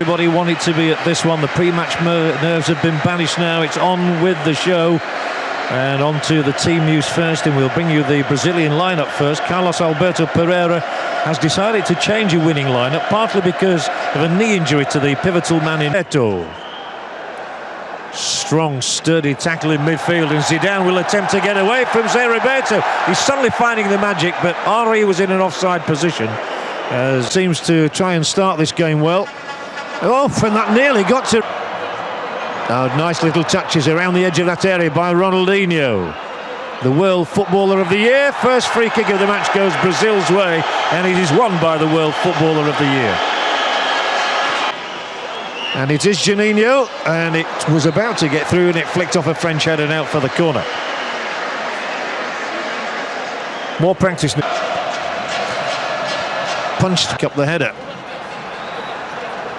Everybody wanted to be at this one. The pre-match nerves have been banished now. It's on with the show. And on to the team news first, and we'll bring you the Brazilian lineup first. Carlos Alberto Parreira has decided to change a winning lineup, partly because of a knee injury to the pivotal man in Eto. Strong, sturdy tackle in midfield, and Zidane will attempt to get away from Zé Roberto. He's suddenly finding the magic, but Henry was in an offside position. Uh, seems to try and start this game well. Oh, and that nearly got to... Oh, nice little touches around the edge of that area by Ronaldinho. The World Footballer of the Year. First free kick of the match goes Brazil's way, and it is won by the World Footballer of the Year. And it is Juninho, and it was about to get through, and it flicked off a French head and out for the corner. More practice. Punched up the header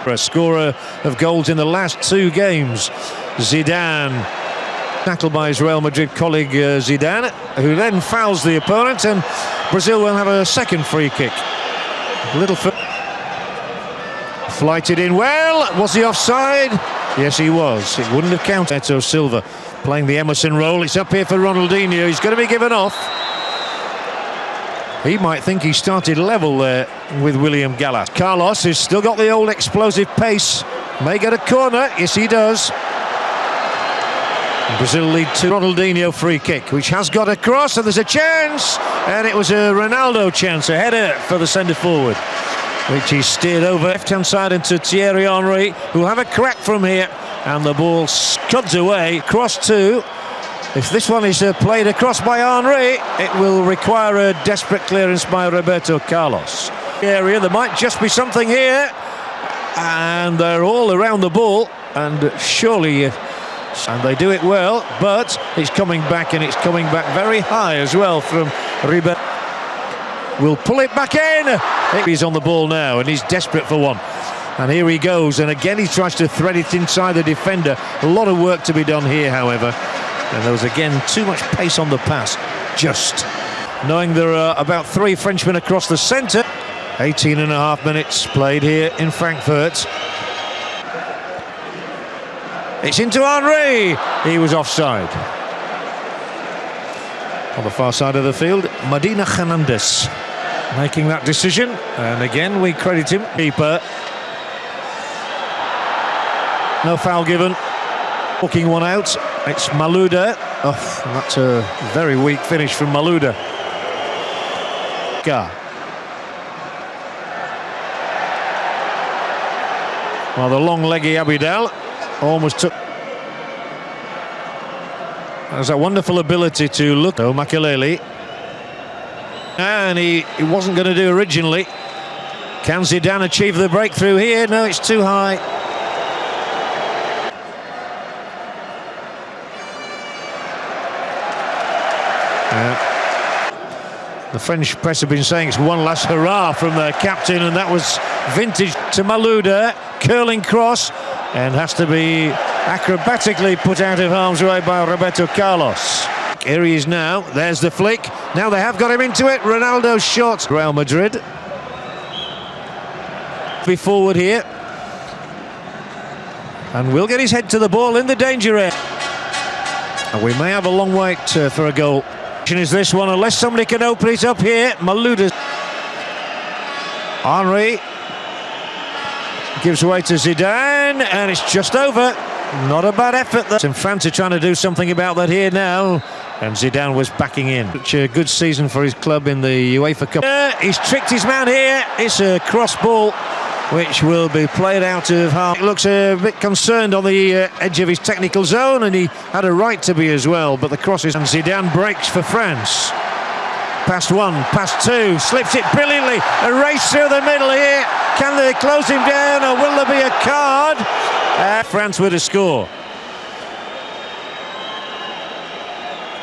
a scorer of goals in the last two games. Zidane tackled by his Real Madrid colleague uh, Zidane, who then fouls the opponent, and Brazil will have a second free kick. Little flighted in well. Was he offside? Yes, he was. It wouldn't have counted. Eto Silva playing the Emerson role. It's up here for Ronaldinho. He's going to be given off. He might think he started level there with William Gallas. Carlos has still got the old explosive pace. May get a corner. Yes, he does. Brazil lead to Ronaldinho free kick, which has got across, and there's a chance. And it was a Ronaldo chance, a header for the centre forward, which he steered over left-hand side into Thierry Henry, who have a crack from here. And the ball scuds away, cross two. If this one is uh, played across by Henry, it will require a desperate clearance by Roberto Carlos. Area, there might just be something here, and they're all around the ball, and surely, uh, and they do it well, but it's coming back, and it's coming back very high as well from Ribeiro. Will pull it back in. He's on the ball now, and he's desperate for one. And here he goes, and again he tries to thread it inside the defender. A lot of work to be done here, however. And there was again too much pace on the pass. Just knowing there are about three Frenchmen across the centre. 18 and a half minutes played here in Frankfurt. It's into Henry. He was offside. On the far side of the field, Medina Hernandez making that decision. And again, we credit him. Keeper. No foul given. Walking one out. It's Malouda. Oh, that's a very weak finish from Malouda. Gar. Well, the long leggy Abidal almost took. Has a wonderful ability to look. Oh, Makelele. And he, he wasn't going to do originally. Can Zidane achieve the breakthrough here? No, it's too high. The French press have been saying it's one last hurrah from their captain, and that was vintage to Malouda, curling cross, and has to be acrobatically put out of harm's way by Roberto Carlos. Here he is now, there's the flick. Now they have got him into it, Ronaldo's shot. Real Madrid. Be forward here. And will get his head to the ball in the danger area. And we may have a long wait uh, for a goal is this one, unless somebody can open it up here. Malouda. Henry gives way to Zidane, and it's just over. Not a bad effort. There. Are trying to do something about that here now. And Zidane was backing in. Such a good season for his club in the UEFA Cup. Uh, he's tricked his man here. It's a cross ball which will be played out of half. Looks a bit concerned on the uh, edge of his technical zone, and he had a right to be as well, but the crosses and Zidane breaks for France. Past one, past two, slips it brilliantly, a race through the middle here. Can they close him down, or will there be a card? Uh, France with a score.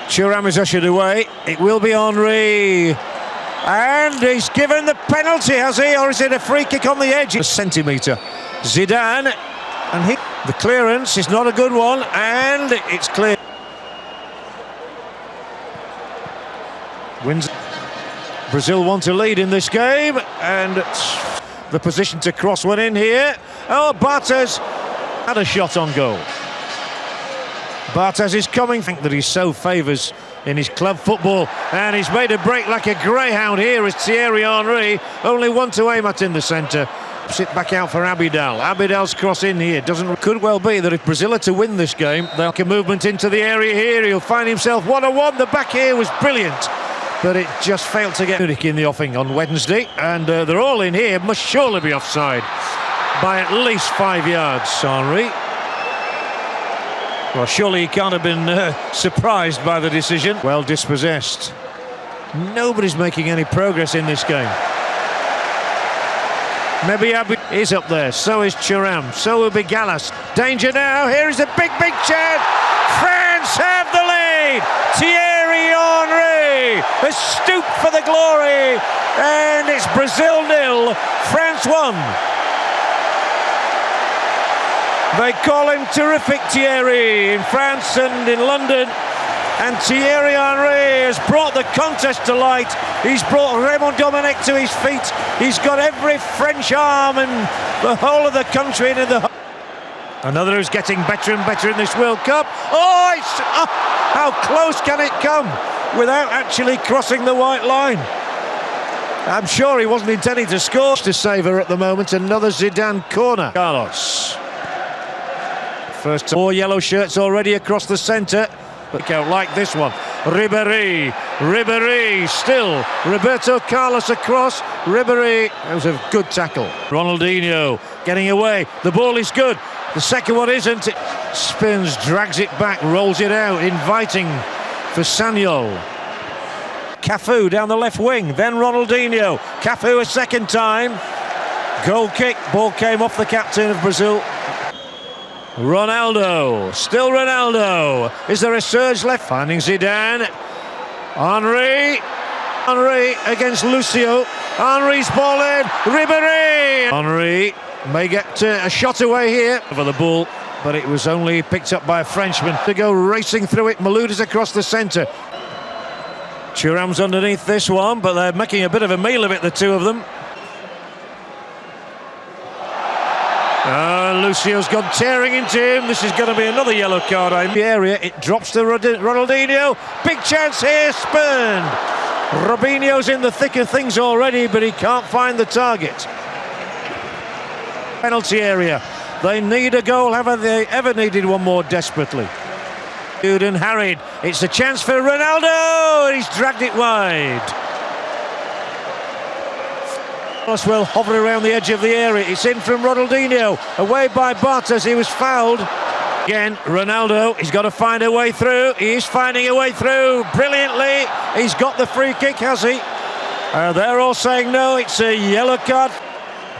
Thuram is ushered away. It will be Henry. And he's given the penalty, has he? Or is it a free kick on the edge? A centimetre. Zidane, and he, the clearance is not a good one, and it's clear. Wins. Brazil want to lead in this game, and the position to cross one in here. Oh, Barthez had a shot on goal. Barthez is coming. I think that he so favours in his club football. And he's made a break like a greyhound here as Thierry Henry only one to aim at in the centre. Sit back out for Abidal. Abidal's cross in here. Doesn't could well be that if Brazil are to win this game they'll get movement into the area here. He'll find himself one-on-one. The back here was brilliant but it just failed to get Munich in the offing on Wednesday. And uh, they're all in here. Must surely be offside by at least five yards Henry well, surely he can't have been uh, surprised by the decision. Well dispossessed. Nobody's making any progress in this game. Maybe Abu is up there, so is Thuram, so will be Gallas. Danger now, here is a big, big chance. France have the lead. Thierry Henry has stooped for the glory, and it's Brazil nil, France one. They call him terrific Thierry in France and in London. And Thierry Henry has brought the contest to light. He's brought Raymond Domenech to his feet. He's got every French arm and the whole of the country into the. Another who's getting better and better in this World Cup. Oh, oh, how close can it come without actually crossing the white line? I'm sure he wasn't intending to score to save her at the moment. Another Zidane corner. Carlos. First four yellow shirts already across the centre. Look out like this one. Ribéry, Ribéry still. Roberto Carlos across. Ribéry, that was a good tackle. Ronaldinho getting away. The ball is good. The second one isn't. It spins, drags it back, rolls it out, inviting for Sagnol. Cafu down the left wing, then Ronaldinho. Cafu a second time. Goal kick, ball came off the captain of Brazil. Ronaldo, still Ronaldo. Is there a surge left? Finding Zidane. Henry. Henry against Lucio. Henry's ball in. Ribéry. Henry may get uh, a shot away here for the ball, but it was only picked up by a Frenchman to go racing through it. Malouda's across the centre. Thuram's underneath this one, but they're making a bit of a meal of it, the two of them. Uh, Lucio's gone tearing into him. This is going to be another yellow card. In the area, it drops to Ronaldinho. Big chance here, spurned. Robinho's in the thick of things already, but he can't find the target. Penalty area. They need a goal. Have they ever needed one more desperately? Good and harried. It's a chance for Ronaldo. He's dragged it wide. Will hover around the edge of the area. It's in from Ronaldinho, away by Barthez. He was fouled. Again, Ronaldo, he's got to find a way through. He is finding a way through brilliantly. He's got the free kick, has he? Uh, they're all saying no, it's a yellow card.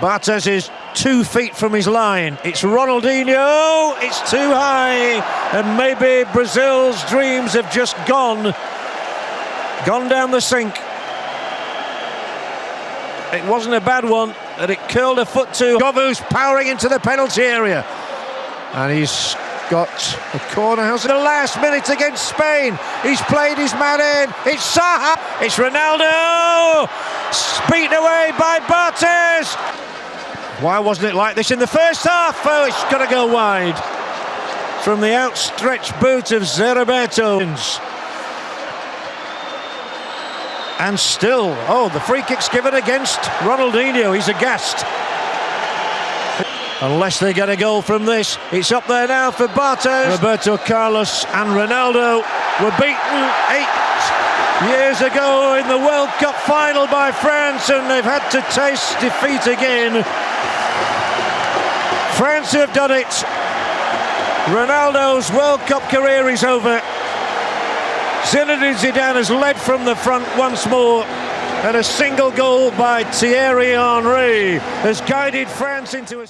Barthez is two feet from his line. It's Ronaldinho, it's too high, and maybe Brazil's dreams have just gone, gone down the sink. It wasn't a bad one, but it curled a foot to Govou's powering into the penalty area. And he's got a corner house in the last minute against Spain. He's played his man in. It's Saha. It's Ronaldo. Beaten away by Barthez. Why wasn't it like this in the first half? Oh, it's got to go wide. From the outstretched boot of Zé Roberto. And still, oh, the free kick's given against Ronaldinho. He's a guest. Unless they get a goal from this, it's up there now for Barthez. Roberto Carlos and Ronaldo were beaten eight years ago in the World Cup final by France, and they've had to taste defeat again. France have done it. Ronaldo's World Cup career is over. Zinedine Zidane has led from the front once more and a single goal by Thierry Henry has guided France into a